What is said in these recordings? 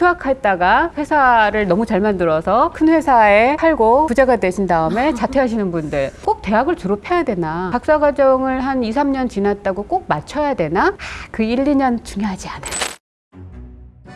휴학했다가 회사를 너무 잘 만들어서 큰 회사에 팔고 부자가 되신 다음에 자퇴하시는 분들 꼭 대학을 졸업해야 되나 박사과정을 한 2, 3년 지났다고 꼭 맞춰야 되나 아, 그 1, 2년 중요하지 않아요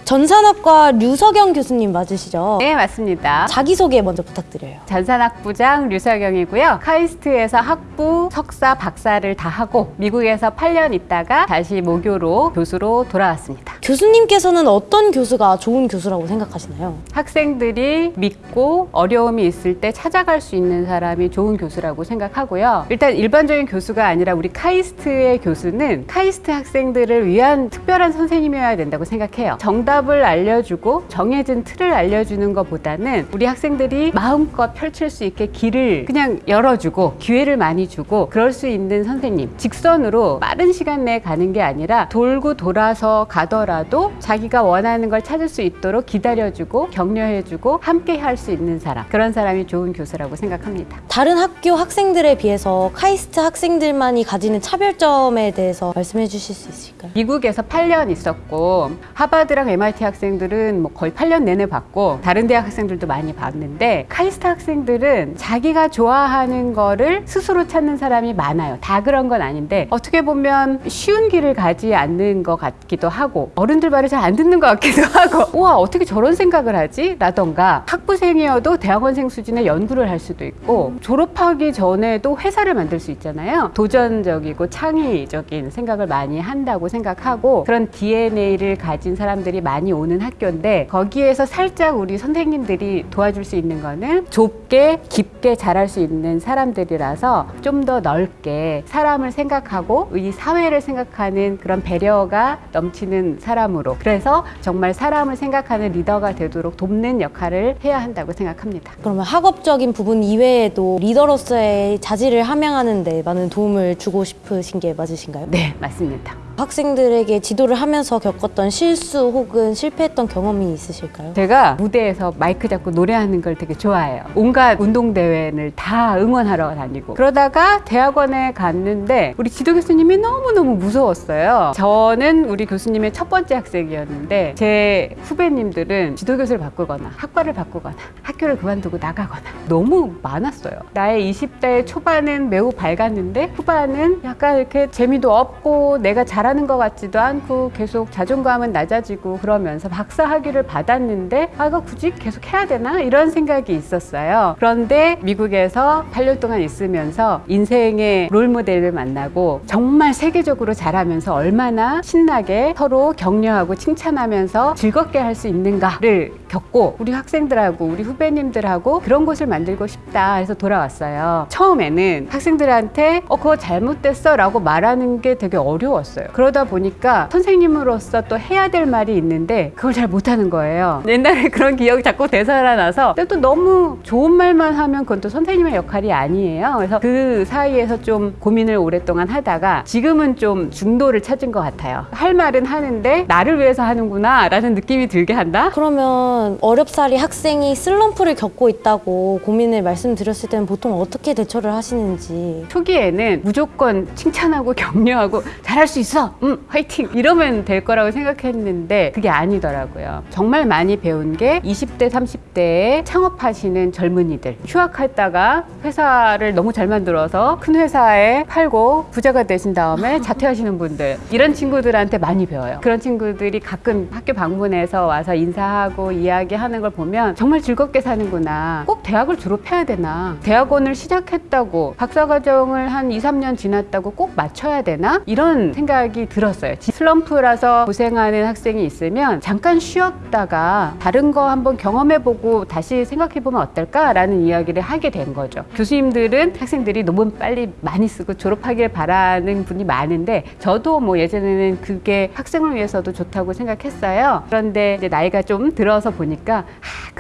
전산학과 류석영 교수님 맞으시죠? 네 맞습니다 자기소개 먼저 부탁드려요. 전산학부장 류석영이고요. 카이스트에서 학부, 석사, 박사를 다 하고 미국에서 8년 있다가 다시 모교로 교수로 돌아왔습니다. 교수님께서는 어떤 교수가 좋은 교수라고 생각하시나요? 학생들이 믿고 어려움이 있을 때 찾아갈 수 있는 사람이 좋은 교수라고 생각하고요. 일단 일반적인 교수가 아니라 우리 카이스트의 교수는 카이스트 학생들을 위한 특별한 선생님이어야 된다고 생각해요. 정답을 알려주고 정해진 틀을 알려주는 것보다는 우리 학생들이 마음껏 펼칠 수 있게 길을 그냥 열어주고 기회를 많이 주고 그럴 수 있는 선생님. 직선으로 빠른 시간 내에 가는 게 아니라 돌고 돌아서 가더라도 자기가 원하는 걸 찾을 수 있도록 기다려주고 격려해주고 함께 할 수 있는 사람. 그런 사람이 좋은 교수라고 생각합니다. 다른 학교 학생들에 비해서 카이스트 학생들만이 가지는 차별점에 대해서 말씀해 주실 수 있을까요? 미국에서 8년 있었고 하버드랑 MIT 학생들은 뭐 거의 8년 내내 봤고 다른 대학 학생들도 많이 봤는데 카이스트 학생들은 자기가 좋아하는 거를 스스로 찾는 사람 이 많아요. 다 그런 건 아닌데 어떻게 보면 쉬운 길을 가지 않는 것 같기도 하고 어른들 말을 잘 안 듣는 것 같기도 하고 우와 어떻게 저런 생각을 하지? 라던가 학부생이어도 대학원생 수준의 연구를 할 수도 있고 졸업하기 전에도 회사를 만들 수 있잖아요. 도전적이고 창의적인 생각을 많이 한다고 생각하고 그런 DNA를 가진 사람들이 많이 오는 학교인데 거기에서 살짝 우리 선생님들이 도와줄 수 있는 거는 좁게 깊게 잘할 수 있는 사람들이라서 좀 더 넓게 사람을 생각하고 이 사회를 생각하는 그런 배려가 넘치는 사람으로 그래서 정말 사람을 생각하는 리더가 되도록 돕는 역할을 해야 한다고 생각합니다. 그러면 학업적인 부분 이외에도 리더로서의 자질을 함양하는 데 많은 도움을 주고 싶으신 게 맞으신가요? 네, 맞습니다. 학생들에게 지도를 하면서 겪었던 실수 혹은 실패했던 경험이 있으실까요? 제가 무대에서 마이크 잡고 노래하는 걸 되게 좋아해요. 온갖 운동대회를 다 응원하러 다니고. 그러다가 대학원에 갔는데 우리 지도 교수님이 너무너무 무서웠어요. 저는 우리 교수님의 첫 번째 학생이었는데 제 후배님들은 지도 교수를 바꾸거나 학과를 바꾸거나 학교를 그만두고 나가거나 너무 많았어요. 나의 20대 초반은 매우 밝았는데 후반은 약간 이렇게 재미도 없고 내가 잘 하는 것 같지도 않고 계속 자존감은 낮아지고 그러면서 박사 학위를 받았는데 아 이거 굳이 계속 해야 되나 이런 생각이 있었어요. 그런데 미국에서 8년 동안 있으면서 인생의 롤 모델을 만나고 정말 세계적으로 잘하면서 얼마나 신나게 서로 격려하고 칭찬하면서 즐겁게 할 수 있는가를 겪고 우리 학생들하고 우리 후배님들하고 그런 곳을 만들고 싶다 해서 돌아왔어요. 처음에는 학생들한테 어 그거 잘못됐어 라고 말하는 게 되게 어려웠어요. 그러다 보니까 선생님으로서 또 해야 될 말이 있는데 그걸 잘 못하는 거예요. 옛날에 그런 기억이 자꾸 되살아나서 근데 또 너무 좋은 말만 하면 그건 또 선생님의 역할이 아니에요. 그래서 그 사이에서 좀 고민을 오랫동안 하다가 지금은 좀 중도를 찾은 것 같아요. 할 말은 하는데 나를 위해서 하는구나 라는 느낌이 들게 한다? 그러면 어렵사리 학생이 슬럼프를 겪고 있다고 고민을 말씀드렸을 때는 보통 어떻게 대처를 하시는지 초기에는 무조건 칭찬하고 격려하고 잘할 수 있어 음 화이팅! 이러면 될 거라고 생각했는데 그게 아니더라고요. 정말 많이 배운 게 20대 30대에 창업하시는 젊은이들. 휴학했다가 회사를 너무 잘 만들어서 큰 회사에 팔고 부자가 되신 다음에 자퇴하시는 분들. 이런 친구들한테 많이 배워요. 그런 친구들이 가끔 학교 방문해서 와서 인사하고 이야기하는 걸 보면 정말 즐겁게 사는구나. 꼭 대학을 졸업해야 되나? 대학원을 시작했다고 박사과정을 한 2, 3년 지났다고 꼭 맞춰야 되나? 이런 생각이 들었어요. 슬럼프라서 고생하는 학생이 있으면 잠깐 쉬었다가 다른 거 한번 경험해보고 다시 생각해보면 어떨까 라는 이야기를 하게 된 거죠. 교수님들은 학생들이 논문 빨리 많이 쓰고 졸업하길 바라는 분이 많은데 저도 뭐 예전에는 그게 학생을 위해서도 좋다고 생각했어요. 그런데 이제 나이가 좀 들어서 보니까 아,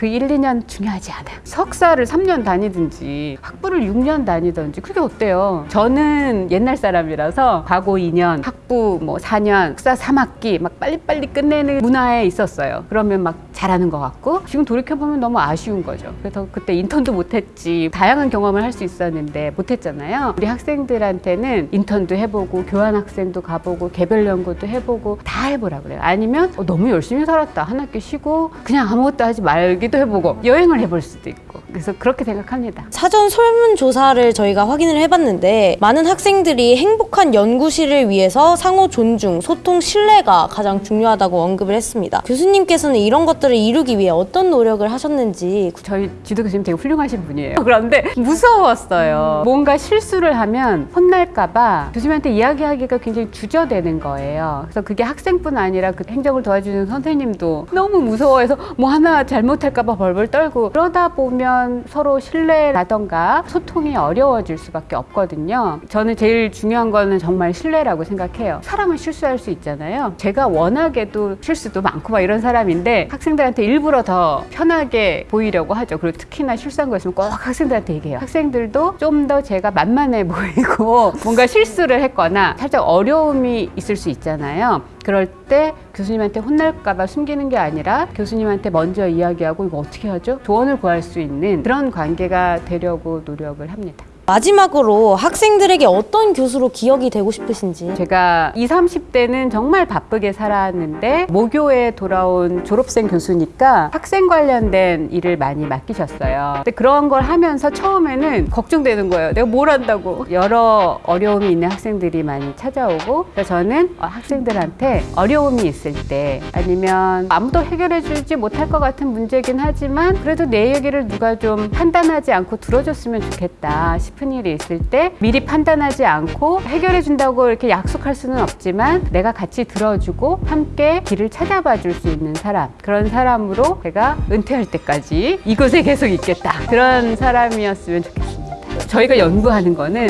그 1, 2년 중요하지 않아요 석사를 3년 다니든지 학부를 6년 다니든지 그게 어때요 저는 옛날 사람이라서 과거 2년 학부 뭐 4년 석사 3학기 막 빨리빨리 끝내는 문화에 있었어요 그러면 막 잘하는 것 같고 지금 돌이켜보면 너무 아쉬운 거죠. 그래서 그때 인턴도 못했지 다양한 경험을 할 수 있었는데 못했잖아요. 우리 학생들한테는 인턴도 해보고 교환학생도 가보고 개별 연구도 해보고 다 해보라 그래요. 아니면 어, 너무 열심히 살았다 한 학기 쉬고 그냥 아무것도 하지 말기도 해보고 여행을 해볼 수도 있고 그래서 그렇게 생각합니다. 사전 설문조사를 저희가 확인을 해봤는데 많은 학생들이 행복한 연구실을 위해서 상호 존중, 소통, 신뢰가 가장 중요하다고 언급을 했습니다. 교수님께서는 이런 것들을 이루기 위해 어떤 노력을 하셨는지 저희 지도 교수님 되게 훌륭하신 분이에요. 그런데 무서웠어요. 뭔가 실수를 하면 혼날까봐 교수님한테 이야기하기가 굉장히 주저되는 거예요. 그래서 그게 학생뿐 아니라 그 행정을 도와주는 선생님도 너무 무서워해서 뭐 하나 잘못할 까봐 벌벌 떨고 그러다 보면 서로 신뢰라던가 소통이 어려워질 수밖에 없거든요. 저는 제일 중요한 거는 정말 신뢰라고 생각해요. 사람은 실수할 수 있잖아요. 제가 워낙에도 실수도 많고 막 이런 사람인데 학생들한테 일부러 더 편하게 보이려고 하죠. 그리고 특히나 실수한 거 있으면 꼭 학생들한테 얘기해요. 학생들도 좀 더 제가 만만해 보이고 뭔가 실수를 했거나 살짝 어려움이 있을 수 있잖아요. 그럴 때 교수님한테 혼날까봐 숨기는 게 아니라 교수님한테 먼저 이야기하고 이거 어떻게 하죠? 조언을 구할 수 있는 그런 관계가 되려고 노력을 합니다. 마지막으로 학생들에게 어떤 교수로 기억이 되고 싶으신지 제가 20, 30대는 정말 바쁘게 살았는데 모교에 돌아온 졸업생 교수니까 학생 관련된 일을 많이 맡기셨어요. 근데 그런 걸 하면서 처음에는 걱정되는 거예요. 내가 뭘 한다고. 여러 어려움이 있는 학생들이 많이 찾아오고 그래서 저는 어, 학생들한테 어려움이 있을 때 아니면 아무도 해결해 주지 못할 것 같은 문제긴 하지만 그래도 내 얘기를 누가 좀 판단하지 않고 들어줬으면 좋겠다 싶은 일이 있을 때 미리 판단하지 않고 해결해 준다고 이렇게 약속할 수는 없지만 내가 같이 들어주고 함께 길을 찾아봐 줄 수 있는 사람 그런 사람으로 제가 은퇴할 때까지 이곳에 계속 있겠다 그런 사람이었으면 좋겠습니다. 저희가 연구하는 거는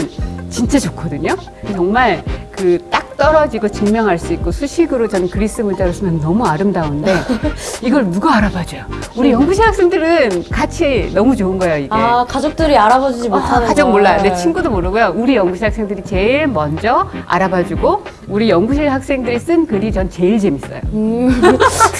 진짜 좋거든요. 정말 그딱 떨어지고 증명할 수 있고 수식으로 저는 그리스 문자로 쓰면 너무 아름다운데 이걸 누가 알아봐줘요? 우리 연구실 학생들은 같이 너무 좋은 거예요 이게. 아 가족들이 알아봐주지 아, 못하는 가족 걸. 몰라요. 내 친구도 모르고요. 우리 연구실 학생들이 제일 먼저 알아봐주고 우리 연구실 학생들이 쓴 글이 전 제일 재밌어요. 음.